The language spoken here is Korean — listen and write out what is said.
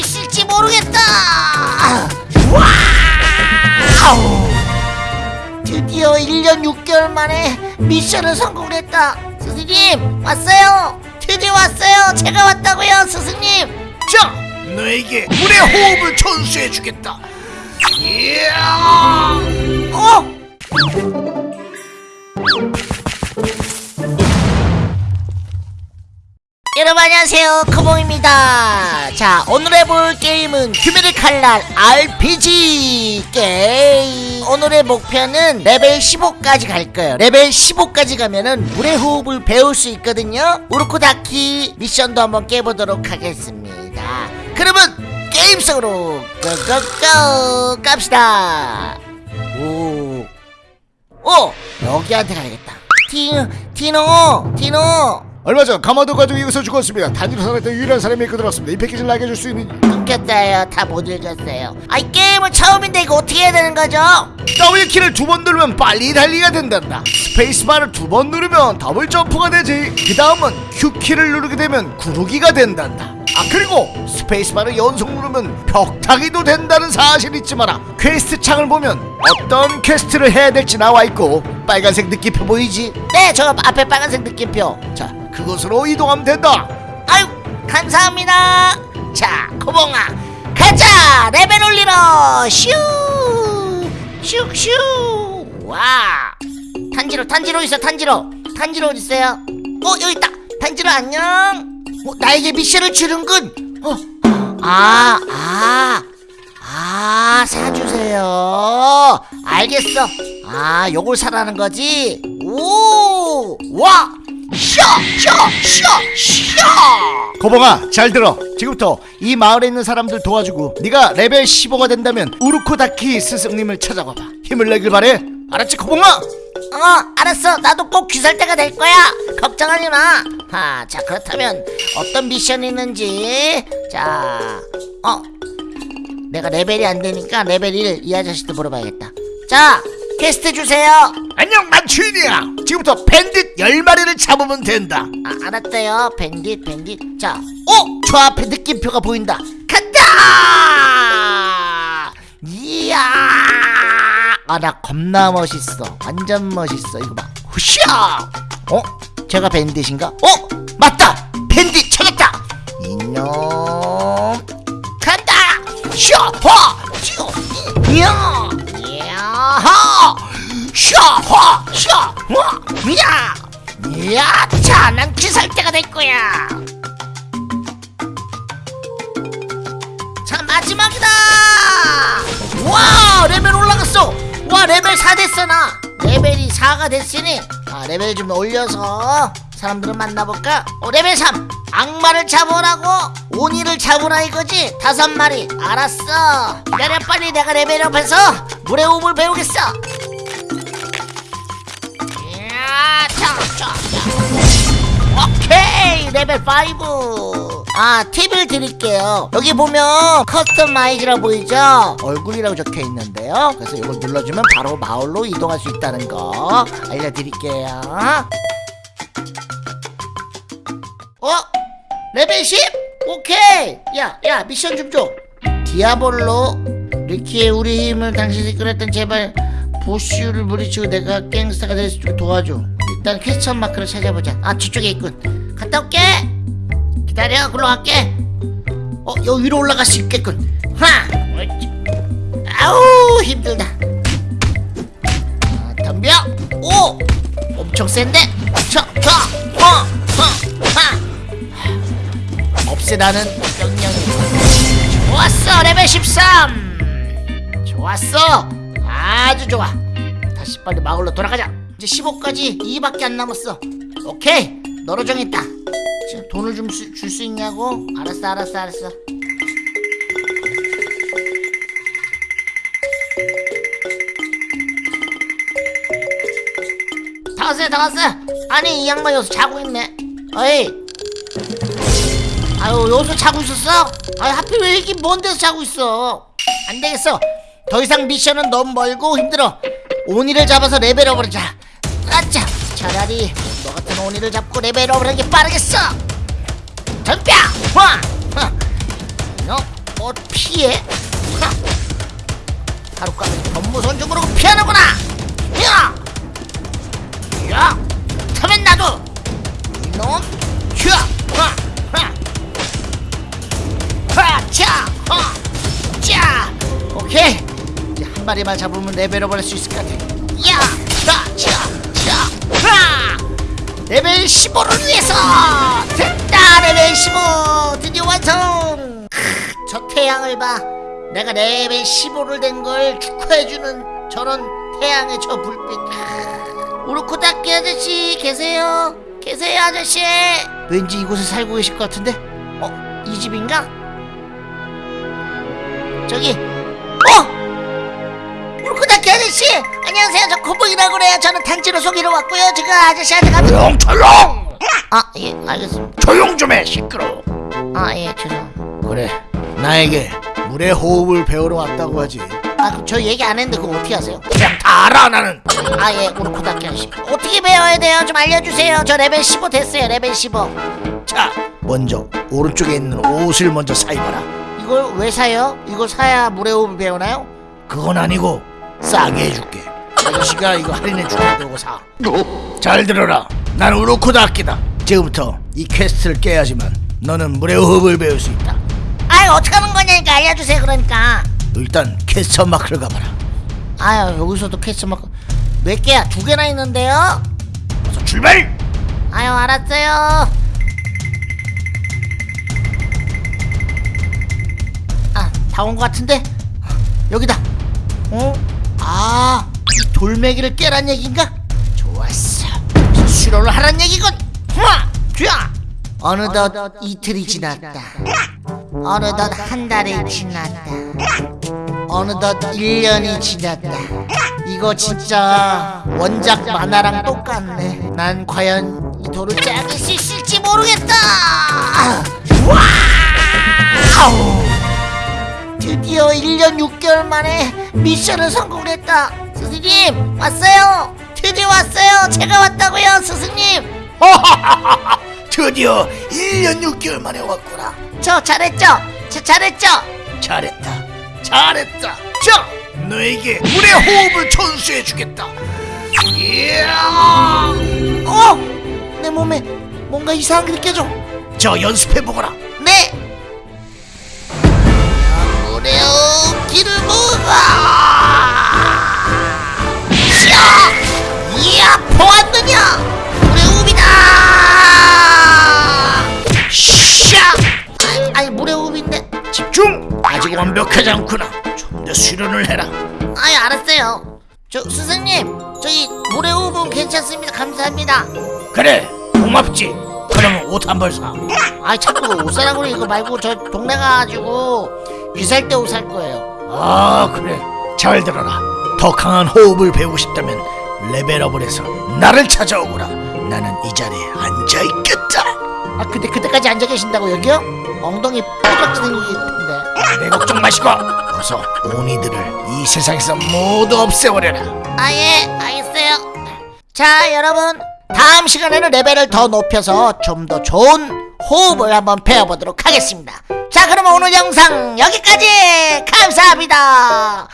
있을지 모르겠다 와우 드디어 1년 6개월 만에 미션을 성공했다 스승님 왔어요 드디어 왔어요 제가 왔다고요 스승님 자, 너에게 물의 호흡을 전수해 주겠다. 이야! 어? 여러분 안녕하세요. 코봉입니다. 자 오늘 해볼 게임은 귀멸의 칼날 RPG 게임. 오늘의 목표는 레벨 15까지 갈 거예요. 레벨 15까지 가면은 물의 호흡을 배울 수 있거든요. 우로코다키 미션도 한번 깨보도록 하겠습니다. 그러면 게임 속으로 go go go 갑시다. 오. 어! 여기한테 가야겠다. 티노 티노 티노 얼마 전 가마도 가족이 여기서 죽었습니다. 단위로 살았던 유일한 사람이 그들었습니다. 이 패키지를 나게 줄수 있는 끊겼어요 다 못 읽었어요 아이 게임은 처음인데 이거 어떻게 해야 되는 거죠? W 키를 두 번 누르면 빨리 달리가 된단다. 스페이스바를 두 번 누르면 더블 점프가 되지. 그 다음은 Q 키를 누르게 되면 구르기가 된단다. 아 그리고 스페이스바를 연속 누르면 벽타기도 된다는 사실 잊지 마라. 퀘스트 창을 보면 어떤 퀘스트를 해야 될지 나와 있고 빨간색 느낌표 보이지? 네 저 앞에 빨간색 느낌표 자 그곳으로 이동하면 된다. 아유 감사합니다. 자 코봉아 가자! 레벨 올리러! 슈! 슉슈 와! 탄지로 탄지로 있어 탄지로. 탄지로 어디 있어요? 어 여기 있다. 탄지로 안녕. 어, 나에게 미션을 주는군. 어, 아, 아, 아, 사주세요. 알겠어. 아, 요걸 사라는 거지? 오, 와, 쇼. 거봉아 잘 들어 지금부터 이 마을에 있는 사람들 도와주고 네가 레벨 15가 된다면 우르코다키 스승님을 찾아가봐 힘을 내길 바래 알았지 거봉아? 어, 알았어. 나도 꼭 귀살대가 될 거야. 걱정하지 마. 아, 자, 그렇다면 어떤 미션이 있는지. 자, 어. 내가 레벨이 안 되니까 레벨 1 이 아저씨도 물어봐야겠다. 자, 퀘스트 주세요. 안녕 난 주인이야 지금부터 bandit 10마리를 잡으면 된다 아, 알았어요. bandit, bandit. 자, 어? 저 앞에 느낌표가 보인다. 간다! 이야! 아, 나 겁나 멋있어. 완전 멋있어. 이거 봐. 후샤! 어? 쟤가 bandit인가? 어? 맞다! bandit 찾았다! 이놈. 간다! 샤! 화! 슈! 이야! 이야! 샤! 화! 샤! 화! 이야! 이야! 자, 난 귀살대가 될 거야! 자 마지막이다 와 레벨 올라갔어 와 레벨 4 됐어 나 레벨이 4가 됐으니 아 레벨 좀 올려서 사람들을 만나볼까 어 레벨 3 악마를 잡으라고 오니를 잡으라 이거지 다섯 마리 알았어 기다려 빨리 내가 레벨업해서 물의 호흡을 배우겠어 오케이 레벨 5. 아 팁을 드릴게요. 여기 보면 customize라 보이죠? 얼굴이라고 적혀 있는데요. 그래서 이걸 눌러주면 바로 마을로 이동할 수 있다는 거 알려드릴게요. 어? 레벨 10? 오케이. 야야 미션 좀 줘. 디아볼로 리키의 우리 힘을 당신이 끌었던 제발 보슈를 물리치고 내가 갱스터가 될 수 있도록 도와줘. 일단 퀘스천 마크를 찾아보자. 아 저쪽에 있군. 갔다 올게. 기다려. 글로 갈게. 어 여기 위로 올라갈 수 있겠군. 하. 옳지. 아우 힘들다. 아, 덤벼. 오. 엄청 센데. 저, 저, 어. 없애라는 명령이. 좋았어 레벨 13. 좋았어. 아주 좋아. 다시 빨리 마을로 돌아가자. 이제 15까지 2밖에 안 남았어. 오케이. 너로 정했다. 지금 돈을 좀줄수 있냐고? 알았어, 알았어, 알았어. 다 왔어요, 다 왔어요. 아니 이 양반 여기서 자고 있네. 어이. 아유 여기서 자고 있었어? 아유 하필 왜 이렇게 먼 데서 자고 있어? 안 되겠어. 더 이상 미션은 너무 멀고 힘들어. 오니를 잡아서 레벨업을 하자. 아차. 차라리 너 같은 오니를 잡고 레벨업을 하는 게 빠르겠어. 덤벼. 화. 화. 너. 어 피해 하. 하루까지 법무선 중으로 피하는구나 야! 야! 마리만 잡으면 레벨업 할 수 있을 것 같아 야! 자! 자! 자! 하! 레벨 15를 위해서 됐다 레벨 15 드디어 완성 크, 저 태양을 봐 내가 레벨 15를 된 걸 축하해주는 저런 태양의 저 불빛 우로코다키 아저씨 계세요 계세요 아저씨 왠지 이곳에 살고 계실 것 같은데 어? 이 집인가? 저기 어? 안녕하세요. 저 코보이라고 그래요. 저는 탄지로 소개로 왔고요. 지금 아저씨한테 가면 조용 조용! 아 예 알겠습니다. 조용 좀 해 시끄러워. 아 예 죄송 그래 나에게 물의 호흡을 배우러 왔다고 하지. 아저 얘기 안 했는데 그거 어떻게 하세요? 그냥 다 알아 나는. 아예 우로코다키 아저씨 어떻게 배워야 돼요? 좀 알려주세요. 저 레벨 15 됐어요 레벨 15자 먼저 오른쪽에 있는 옷을 먼저 사입어라. 이걸 왜 사요? 이걸 사야 물의 호흡을 배우나요? 그건 아니고 싸게 해줄게 아저씨가 이거 할인해 줄게 그거 사잘 들어라. 난 우로코다키다. 지금부터 이 quest를 깨야지만 너는 물의 호흡을 배울 수 있다. 아유 어떻게 하는 거냐니까 알려주세요 그러니까. 일단 quest mark를 가봐라. 아유 여기서도 quest mark. 몇 개야? 두 개나 있는데요? 어서 출발! 아유 알았어요. 아 다 온 것 같은데? 여기다. 어? 아. 이 돌멩이를 깨란 얘긴가? 좋았어. 수로를 하란 얘기군. 후아! 쥐야! 어느덧 이틀이 지났다. 어느덧 한 달이 지났다. 어느덧 1년이 지났다. 이거 진짜 원작 만화랑 똑같네. 난 과연 이 돌을 짜길 수 있을지 모르겠다. 드디어 1년 6개월 만에 미션을 성공했다 스승님 왔어요. 드디어 왔어요. 제가 왔다고요 스승님. 드디어 1년 6개월 만에 왔구나. 저 잘했죠? 저 잘했죠? 잘했다. 잘했다. 자 너에게 물의 호흡을 전수해 주겠다. 이야! 어! 내 몸에 뭔가 이상한 게 느껴져. 저 연습해 보거라. 네! 아무래요 길을 모아 보았느냐? 물의 호흡이다! 샤! 아니, 아니 물의 호흡인데. 집중! 아직 완벽하지 않구나. 좀 더 수련을 해라. 아이 알았어요. 저 스승님 저기 물의 호흡은 괜찮습니다. 감사합니다. 그래 고맙지. 그러면 옷 한 벌 사. 아이 자꾸 옷 사라고 그래 이거 말고 저 동네 가가지고 유살 때 옷 살 거예요. 아 그래. 잘 들어라. 더 강한 호흡을 배우고 싶다면 레벨업을 해서 나를 찾아오거라. 나는 이 자리에 앉아있겠다. 아 근데 그때까지 앉아 계신다고 여기요? 엉덩이 뾰족지 생기기 텐데. 내 걱정 마시고 어서 오니들을 이 세상에서 모두 없애버려라. 아예 알겠어요. 자 여러분 다음 시간에는 레벨을 더 높여서 좀 더 좋은 호흡을 한번 배워보도록 하겠습니다. 자 그러면 오늘 영상 여기까지! 감사합니다